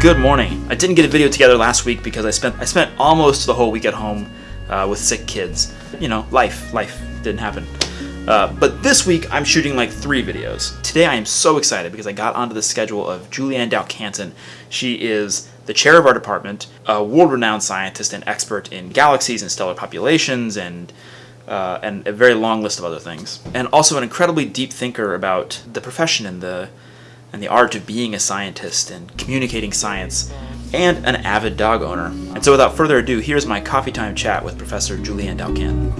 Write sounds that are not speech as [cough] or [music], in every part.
Good morning. I didn't get a video together last week because I spent I spent almost the whole week at home uh, with sick kids. You know, life, life didn't happen. Uh, but this week I'm shooting like three videos. Today I am so excited because I got onto the schedule of Julianne Dalcanton. She is the chair of our department, a world-renowned scientist and expert in galaxies and stellar populations and uh, and a very long list of other things. And also an incredibly deep thinker about the profession and the and the art of being a scientist and communicating science, and an avid dog owner. And so without further ado, here's my coffee time chat with Professor Julianne Dalcanton.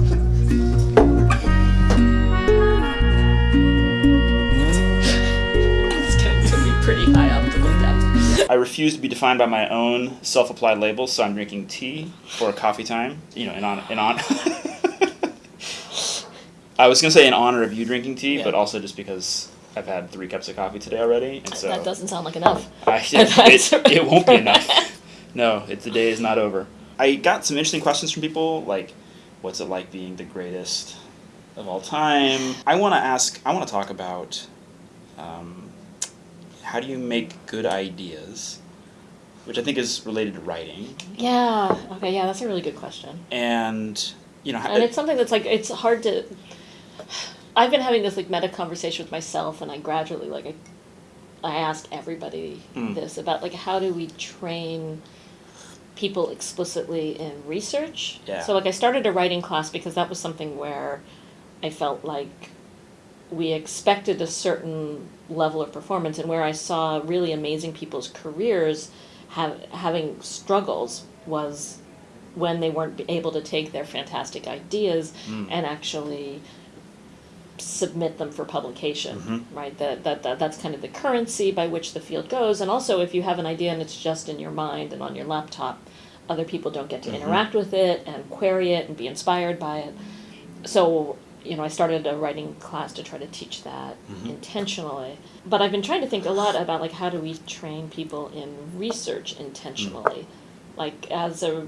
It's going to be pretty high up to look. I refuse to be defined by my own self-applied labels, so I'm drinking tea for coffee time. You know, in on in on. [laughs] I was gonna say in honor of you drinking tea, Yeah. but also just because I've had three cups of coffee today already, and so That doesn't sound like enough. I, [laughs] it, it, it [laughs] won't be enough. No, it, the day is not over. I got some interesting questions from people, like, what's it like being the greatest of all time? I want to ask, I want to talk about um, how do you make good ideas, which I think is related to writing, Yeah. Okay. Yeah, that's a really good question. and you know, how, And it's something that's like it's hard to. I've been having this like meta conversation with myself, and I gradually like I, I ask everybody Mm. this about like how do we train people explicitly in research. Yeah. So like I started a writing class because that was something where I felt like we expected a certain level of performance, and where I saw really amazing people's careers have having struggles was when they weren't able to take their fantastic ideas Mm. and actually submit them for publication Mhm. right that, that that that's kind of the currency by which the field goes and also if you have an idea and it's just in your mind and on your laptop other people don't get to Mhm. interact with it and query it and be inspired by it so you know i started a writing class to try to teach that Mhm. intentionally but i've been trying to think a lot about like how do we train people in research intentionally like as a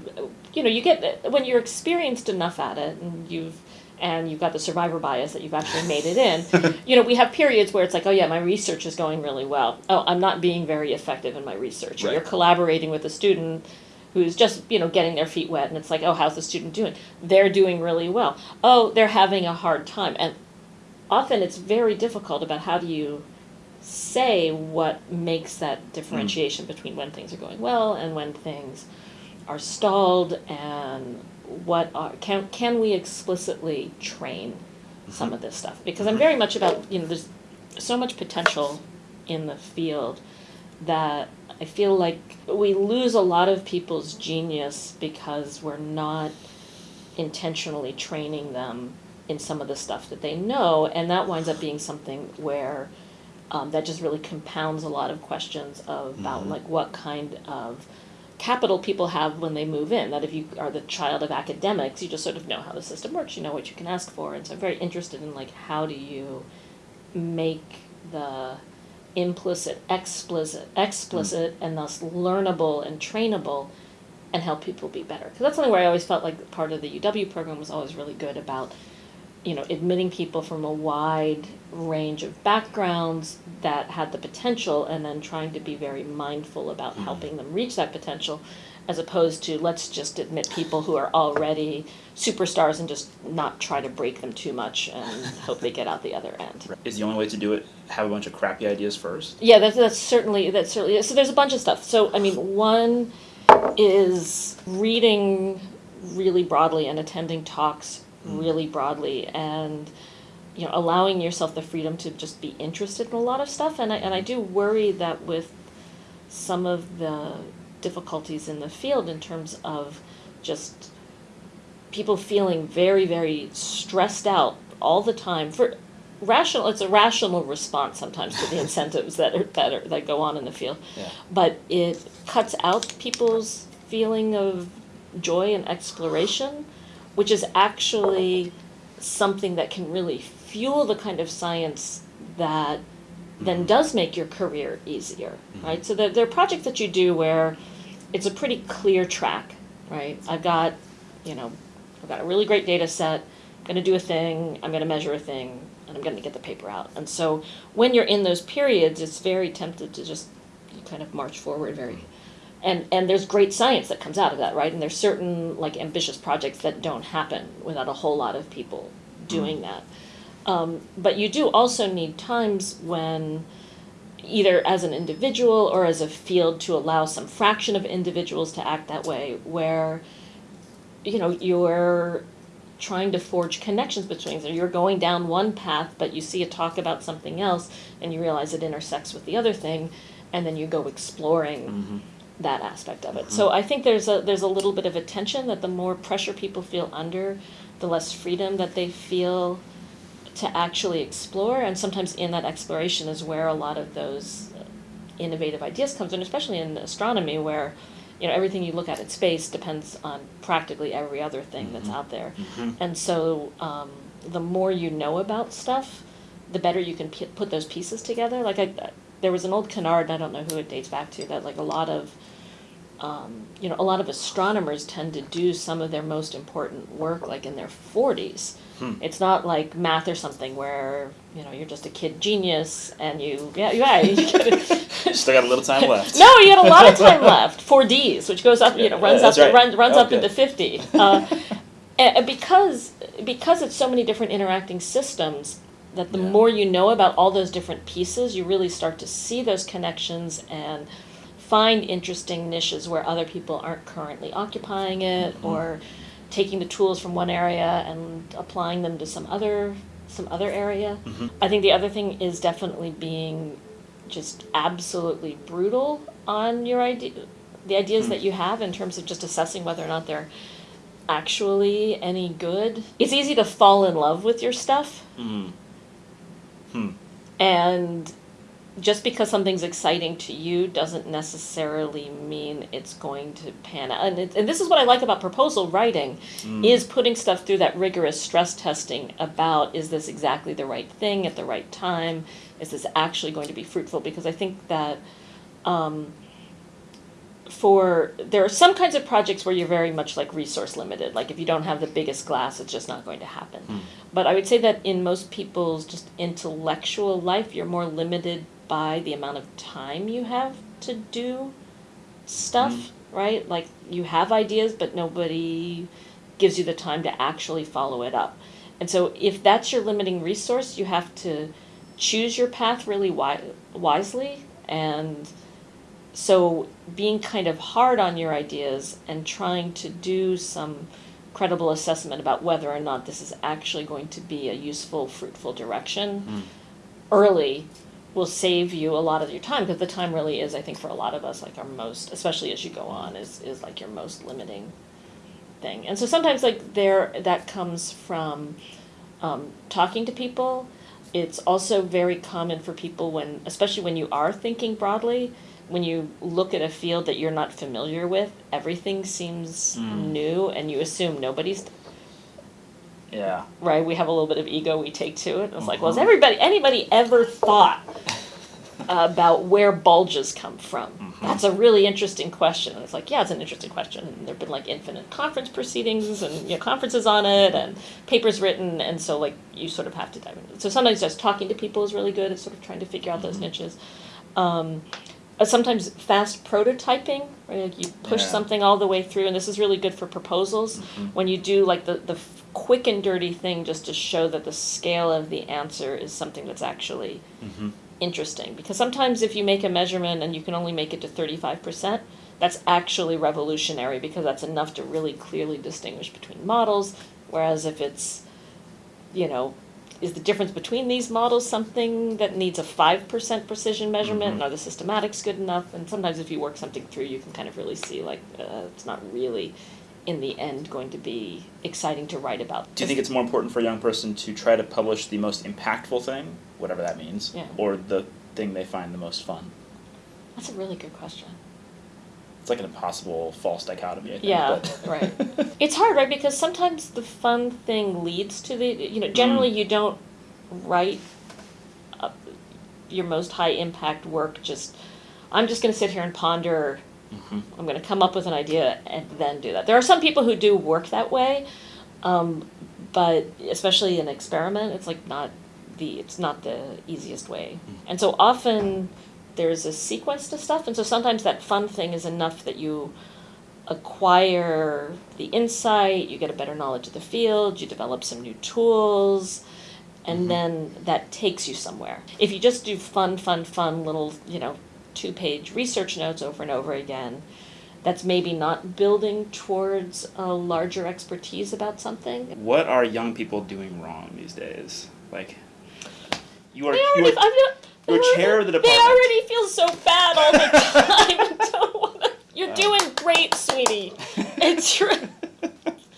you know you get when you're experienced enough at it and you've and you've got the survivor bias that you've actually made it in. [laughs] You know we have periods where it's like oh yeah my research is going really well. Oh i'm not being very effective in my research. Or Right. you're collaborating with a student who's just you know getting their feet wet and it's like oh how's the student doing? They're doing really well. Oh they're having a hard time. And often it's very difficult about how do you say what makes that differentiation hmm. between when things are going well and when things are stalled and what are can can we explicitly train some of this stuff? Because I'm very much about you know there's so much potential in the field that I feel like we lose a lot of people's genius because we're not intentionally training them in some of the stuff that they know and that winds up being something where um, that just really compounds a lot of questions of, about Mhm. like what kind of capital people have when they move in that if you are the child of academics you just sort of know how the system works you know what you can ask for. And so i'm very interested in like how do you make the implicit explicit explicit mm. and thus learnable and trainable and help people be better. Because that's something where i always felt like part of the uw program was always really good about you know admitting people from a wide range of backgrounds that had the potential and then trying to be very mindful about Mhm. helping them reach that potential as opposed to let's just admit people who are already superstars and just not try to break them too much and [laughs] hope they get out the other end is the only way to do it have a bunch of crappy ideas first. yeah, that's that's certainly that's certainly so. There's a bunch of stuff. So I mean, one is reading really broadly and attending talks Mm. really broadly, and you know, allowing yourself the freedom to just be interested in a lot of stuff. And I and I do worry that with some of the difficulties in the field in terms of just people feeling very very stressed out all the time for rational it's a rational response sometimes to the [laughs] incentives that are that are that go on in the field Yeah. but it cuts out people's feeling of joy and exploration which is actually something that can really fuel the kind of science that then mm-hmm. does make your career easier mm-hmm. right? So there, there are projects that you do where it's a pretty clear track right? I've got you know i've got a really great data set i'm going to do a thing i'm going to measure a thing and i'm going to get the paper out. And so when you're in those periods it's very tempted to just kind of march forward very and and there's great science that comes out of that right? And there's certain like ambitious projects that don't happen without a whole lot of people doing that. Um, but you do also need times when either as an individual or as a field to allow some fraction of individuals to act that way where you know you're trying to forge connections between so you're going down one path but you see a talk about something else and you realize it intersects with the other thing and then you go exploring Mm-hmm. That aspect of it. So mm-hmm. I think there's a there's a little bit of a tension that the more pressure people feel under, the less freedom that they feel to actually explore. And sometimes in that exploration is where a lot of those innovative ideas comes in, especially in astronomy, where you know everything you look at in space depends on practically every other thing that's mm-hmm. out there. Mm-hmm. And so um, the more you know about stuff, the better you can p- put those pieces together. Like I, there was an old canard, and I don't know who it dates back to, that like a lot of, um, you know, a lot of astronomers tend to do some of their most important work like in their forties. Hmm. It's not like math or something where you know you're just a kid genius and you yeah yeah [laughs] you Still got a little time left. no, you got a lot of time [laughs] left. Four Ds, which goes up, you know, runs that's up, right. runs, runs up into fifty. Uh, and and because because it's so many different interacting systems, that the Yeah. more you know about all those different pieces, you really start to see those connections and find interesting niches where other people aren't currently occupying it Mhm. or taking the tools from one area and applying them to some other some other area. Mhm. I think the other thing is definitely being just absolutely brutal on your idea, the ideas Hmm. that you have in terms of just assessing whether or not they're actually any good. It's easy to fall in love with your stuff, Mm. Hmm. and just because something's exciting to you doesn't necessarily mean it's going to pan out. And, it, and this is what I like about proposal writing Mm. is putting stuff through that rigorous stress testing about is this exactly the right thing at the right time? Is this actually going to be fruitful? Because I think that um, for there are some kinds of projects where you're very much like resource limited. Like if you don't have the biggest glass, it's just not going to happen. Hmm. But I would say that in most people's just intellectual life, you're more limited by the amount of time you have to do stuff, Mm. right? Like you have ideas, but nobody gives you the time to actually follow it up. And so if that's your limiting resource, you have to choose your path really wi- wisely and so being kind of hard on your ideas and trying to do some credible assessment about whether or not this is actually going to be a useful fruitful direction Mm. early will save you a lot of your time because the time really is i think for a lot of us like our most especially as you go on is is like your most limiting thing and so sometimes like there that comes from um, talking to people it's also very common for people when especially when you are thinking broadly when you look at a field that you're not familiar with everything seems Mm. new and you assume nobody's Yeah. right? We have a little bit of ego we take to it. It's like well has Mhm. everybody anybody ever thought about where bulges come from? Mhm. that's a really interesting question. And it's like yeah it's an interesting question. And there have been like infinite conference proceedings and you know conferences on it and papers written. And so like you sort of have to dive into it so sometimes just talking to people is really good. At sort of trying to figure out those Mhm. niches. Um, uh, sometimes fast prototyping right? Like you push Yeah. something all the way through. And this is really good for proposals. Mhm. when you do like the, the quick and dirty thing just to show that the scale of the answer is something that's actually Mhm. interesting because sometimes if you make a measurement and you can only make it to 35% that's actually revolutionary because that's enough to really clearly distinguish between models whereas if it's you know is the difference between these models something that needs a 5% precision measurement Mhm. and are the systematics good enough and sometimes if you work something through you can kind of really see like uh, it's not really in the end going to be exciting to write about Do you think it's more important for a young person to try to publish the most impactful thing, whatever that means, Yeah. or the thing they find the most fun? that's a really good question It's like an impossible false dichotomy. I think, Yeah, [laughs] right. [laughs] It's hard, right? Because sometimes the fun thing leads to the, you know, generally Mm. you don't write your most high impact work just, I'm just going to sit here and ponder. I'm going to come up with an idea and then do that. There are some people who do work that way, um, but especially an experiment, it's like not the, it's not the easiest way. Mm. And so often there's a sequence to stuff, and so sometimes that fun thing is enough that you acquire the insight, you get a better knowledge of the field, you develop some new tools, and Mhm. then that takes you somewhere. If you just do fun, fun, fun little, you know, two page research notes over and over again, that's maybe not building towards a larger expertise about something. What are young people doing wrong these days? Like, you are They you already, are, I'm not, you're they chair of the already- department. They already feel so bad all the [laughs] time. [laughs] Don't wanna, you're Yeah. doing great, sweetie. It's [laughs] true.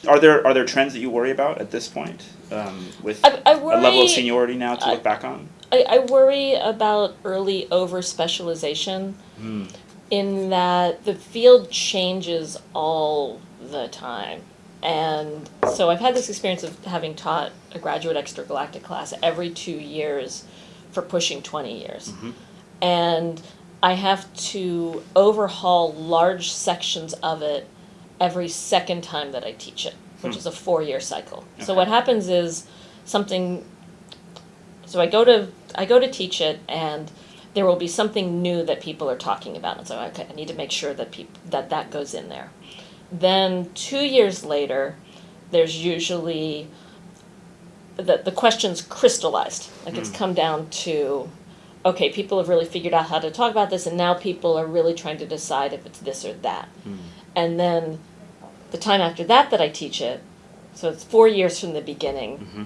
Are there are there trends that you worry about at this point? Um, with I, I a worry. level of seniority now to I- look back on. I, I worry about early over specialization Hmm. in that the field changes all the time. And so I've had this experience of having taught a graduate extragalactic class every two years for pushing 20 years. Mhm. And I have to overhaul large sections of it every second time that I teach it, which Hmm. is a four year cycle. So what happens is something so I go to I go to teach it and there will be something new that people are talking about and so okay, I need to make sure that peop- that that goes in there. Then 2 years later there's usually the the questions crystallized. Like it's Mm. come down to okay, people have really figured out how to talk about this and now people are really trying to decide if it's this or that. Hmm. And then the time after that that I teach it, so it's 4 years from the beginning Mhm.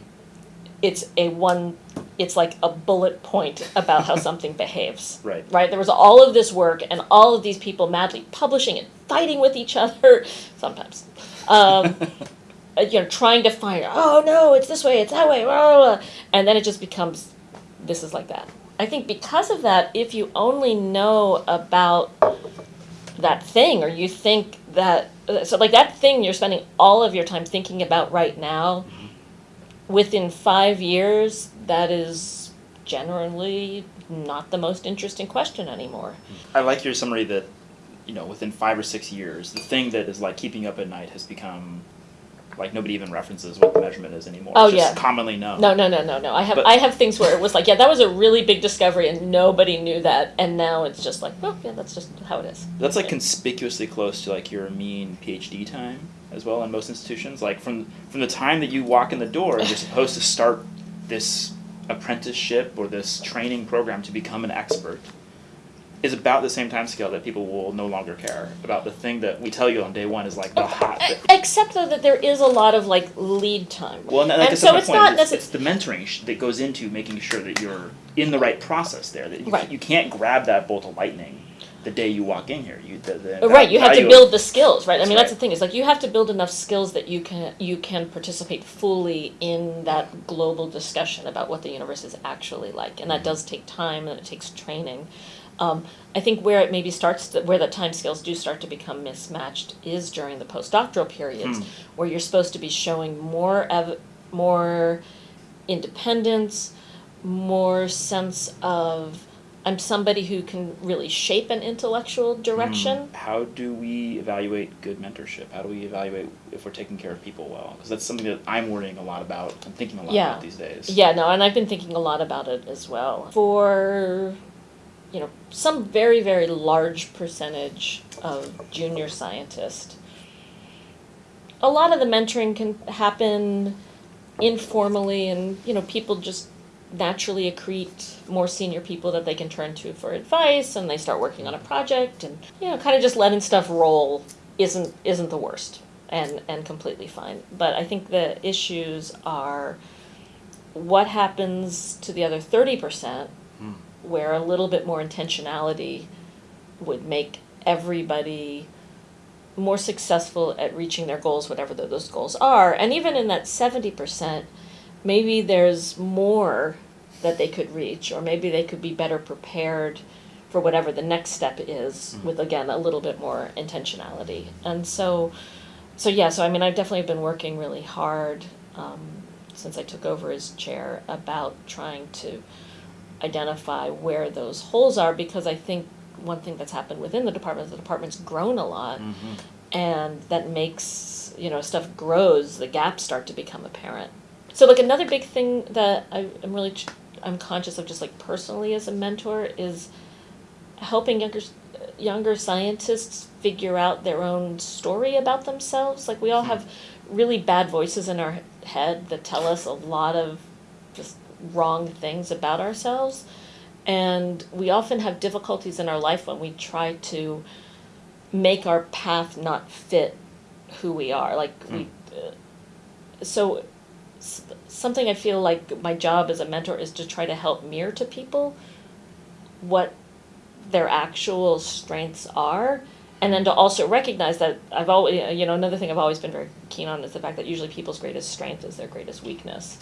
It's a one it's like a bullet point about how [laughs] something behaves. Right. right? There was all of this work and all of these people madly publishing and fighting with each other [laughs] sometimes. Um, [laughs] you know trying to find oh no it's this way it's that way blah, blah, blah. and then it just becomes this is like that. I think because of that if you only know about that thing or you think that so like that thing you're spending all of your time thinking about right now within five years that is generally not the most interesting question anymore I like your summary that, you know, within five or six years, the thing that is like keeping up at night has become like nobody even references what the measurement is anymore. Oh, it's just yeah. commonly known. no no no no no i have But- i have things where it was like yeah that was a really big discovery and nobody knew that and now it's just like well yeah that's just how it is That's like conspicuously close to like your mean PhD time as well in most institutions. Like from from the time that you walk in the door, you're [laughs] supposed to start this apprenticeship or this training program to become an expert. Is about the same time scale that people will no longer care about the thing that we tell you on day one is like the hot. E- except though that there is a lot of like lead time Well, and, And so it's point. not it's, it's the mentoring sh- that goes into making sure that you're in the right process there. That you, Right. you can't grab that bolt of lightning the day you walk in here. You the, the right you have to build the skills right i That's mean that's right. the thing is like you have to build enough skills that you can you can participate fully in that global discussion about what the universe is actually like and that does take time and it takes training um, I think where it maybe starts to, where the time scales do start to become mismatched is during the postdoctoral periods Hmm. where you're supposed to be showing more ev- more independence, more sense of I'm somebody who can really shape an intellectual direction. Mm. How do we evaluate good mentorship? How do we evaluate if we're taking care of people well? Because that's something that I'm worrying a lot about. I'm thinking a lot Yeah. about these days. Yeah, no, and I've been thinking a lot about it as well. For you know, some very very large percentage of junior scientists, a lot of the mentoring can happen informally and you know, people just naturally accrete more senior people that they can turn to for advice and they start working on a project and you know, kind of just letting stuff roll isn't isn't the worst and and completely fine. But I think the issues are what happens to the other 30% Hmm. where a little bit more intentionality would make everybody more successful at reaching their goals whatever those goals are and even in that 70% maybe there's more that they could reach or maybe they could be better prepared for whatever the next step is Mhm. with again a little bit more intentionality and so so yeah so i mean i've definitely been working really hard um, since i took over as chair about trying to identify where those holes are because i think one thing that's happened within the department is the department's grown a lot Mhm. and that makes you know stuff grows the gaps start to become apparent so like another big thing that I, i'm really ch- i'm conscious of just like personally as a mentor is helping younger younger scientists figure out their own story about themselves. Like we all have really bad voices in our head that tell us a lot of just wrong things about ourselves. And we often have difficulties in our life when we try to make our path not fit who we are. Like we, uh, so something I feel like my job as a mentor is to try to help mirror to people what their actual strengths are and then to also recognize that I've always you know another thing I've always been very keen on is the fact that usually people's greatest strength is their greatest weakness.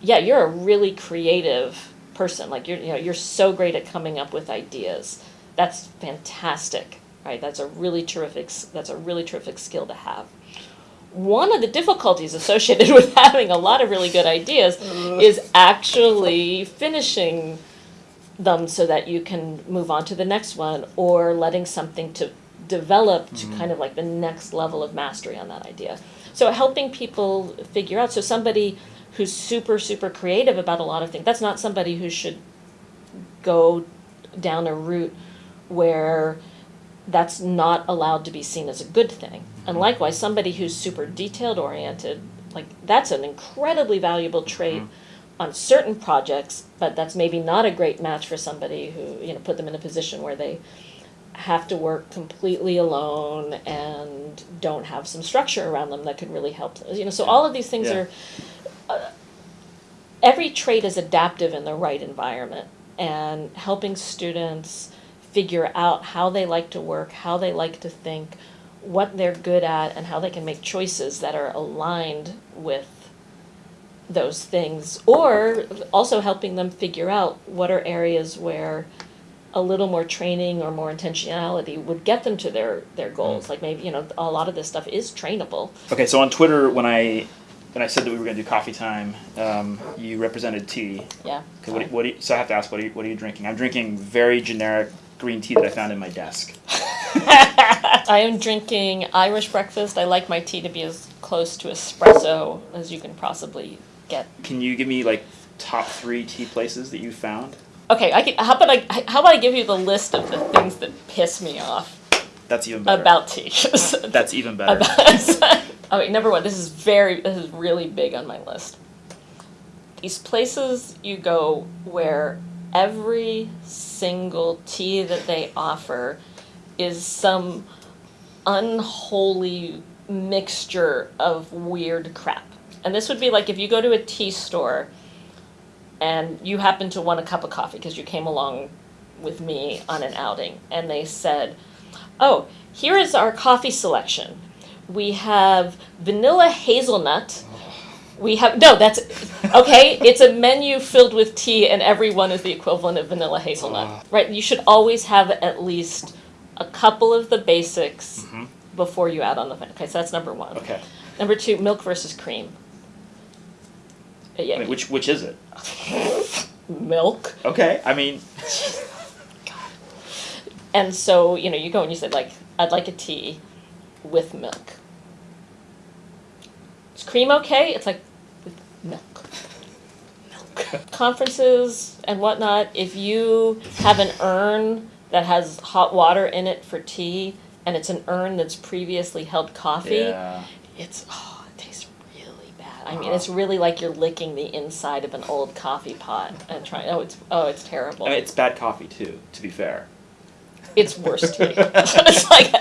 Yeah, you're a really creative person. Like you're you know you're so great at coming up with ideas. That's fantastic. Right? That's a really terrific that's a really terrific skill to have. One of the difficulties associated [laughs] with having a lot of really good ideas is actually finishing them so that you can move on to the next one or letting something to develop to mm-hmm. kind of like the next level of mastery on that idea. So helping people figure out so somebody who's super super creative about a lot of things that's not somebody who should go down a route where that's not allowed to be seen as a good thing. And likewise somebody who's super detailed oriented like that's an incredibly valuable trait on certain projects, but that's maybe not a great match for somebody who, you know, put them in a position where they have to work completely alone and don't have some structure around them that could really help. You know, so all of these things Yeah. are uh, every trait is adaptive in the right environment and helping students figure out how they like to work, how they like to think, what they're good at and how they can make choices that are aligned with those things or also helping them figure out what are areas where a little more training or more intentionality would get them to their their goals like maybe you know a lot of this stuff is trainable Okay, so on Twitter, when I when I said that we were going to do coffee time, um, you represented tea. yeah what, what do you, so I have to ask, what are you, what are you drinking? I'm drinking very generic green tea that I found in my desk. [laughs] I am drinking Irish breakfast. I like my tea to be as close to espresso as you can possibly get. Can you give me like top three tea places that you found? Okay, I can, how about I how about I give you the list of the things that piss me off That's even better. about tea. [laughs] That's even better. About- [laughs] oh wait, number one, this is very this is really big on my list. These places you go where every single tea that they offer is some unholy mixture of weird crap. And this would be like if you go to a tea store and you happen to want a cup of coffee because you came along with me on an outing and they said, "Oh, here is our coffee selection. We have vanilla hazelnut. We have no, that's [laughs] okay. It's a menu filled with tea, and every one is the equivalent of vanilla hazelnut. Ah. Right? You should always have at least a couple of the basics before you add on the. Okay, so that's number one. Okay. Number two, milk versus cream. Uh, Yeah, I mean, which which is it? [laughs] milk. Okay. I mean, [laughs] And so, you know, you go and you say, like, I'd like a tea with milk. Is cream okay? It's like, with milk. [laughs] Milk. Conferences and whatnot, if you have an urn that has hot water in it for tea, and it's an urn that's previously held coffee, yeah. it's, oh, it tastes really bad. I mean, uh-huh. it's really like you're licking the inside of an old coffee pot and trying, oh, it's, oh, it's terrible. I mean, it's bad coffee too. To be fair. It's worse [laughs] tea. [laughs] it's like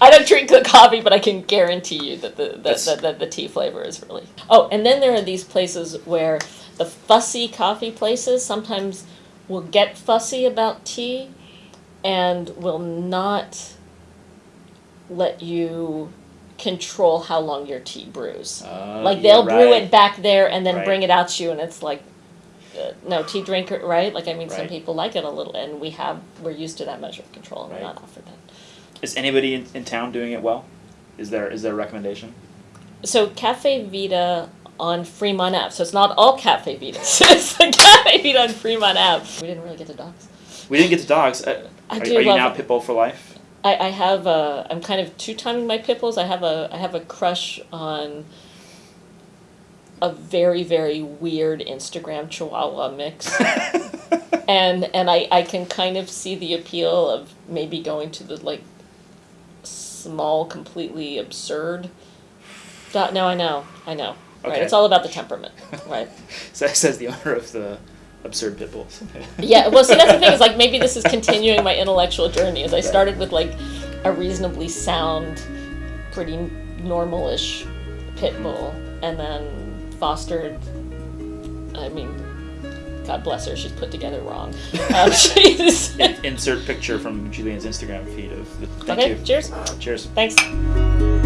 I don't drink the coffee, but I can guarantee you that the that, that the tea flavor is really. Oh, and then there are these places where the fussy coffee places sometimes will get fussy about tea, and will not let you control how long your tea brews. Uh, like they'll brew right. it back there and then Right. bring it out to you, and it's like. Uh, no tea drinker, right? Like I mean, some people like it a little, and we have we're used to that measure of control, and Right. we're not offered that. Is anybody in, in town doing it well? Is there is there a recommendation? So Caffe Vita on Fremont Ave. So it's not all Caffe Vitas. [laughs] it's the Caffe Vita on Fremont Ave. We didn't really get to dogs. We didn't get to dogs. Uh, I are, do are you love now it. Pitbull for life? I, I have a. I'm kind of two timing my pitbulls. I have a. I have a crush on. A very very weird Instagram Chihuahua mix. [laughs] and and I, I can kind of see the appeal of maybe going to the like small, completely absurd. Dot. No, I know, I know. Right, it's all about the temperament, right? [laughs] So says the owner of the absurd pit bulls. [laughs] Yeah. Well, see, that's the thing is like maybe this is [laughs] continuing my intellectual journey. As I started with like a reasonably sound, pretty normalish pit bull, and then fostered. I mean, God bless her, she's put together wrong. [laughs] Um, she's Insert picture from Julianne's Instagram feed of. The, thank okay. you. Cheers. Cheers. Thanks.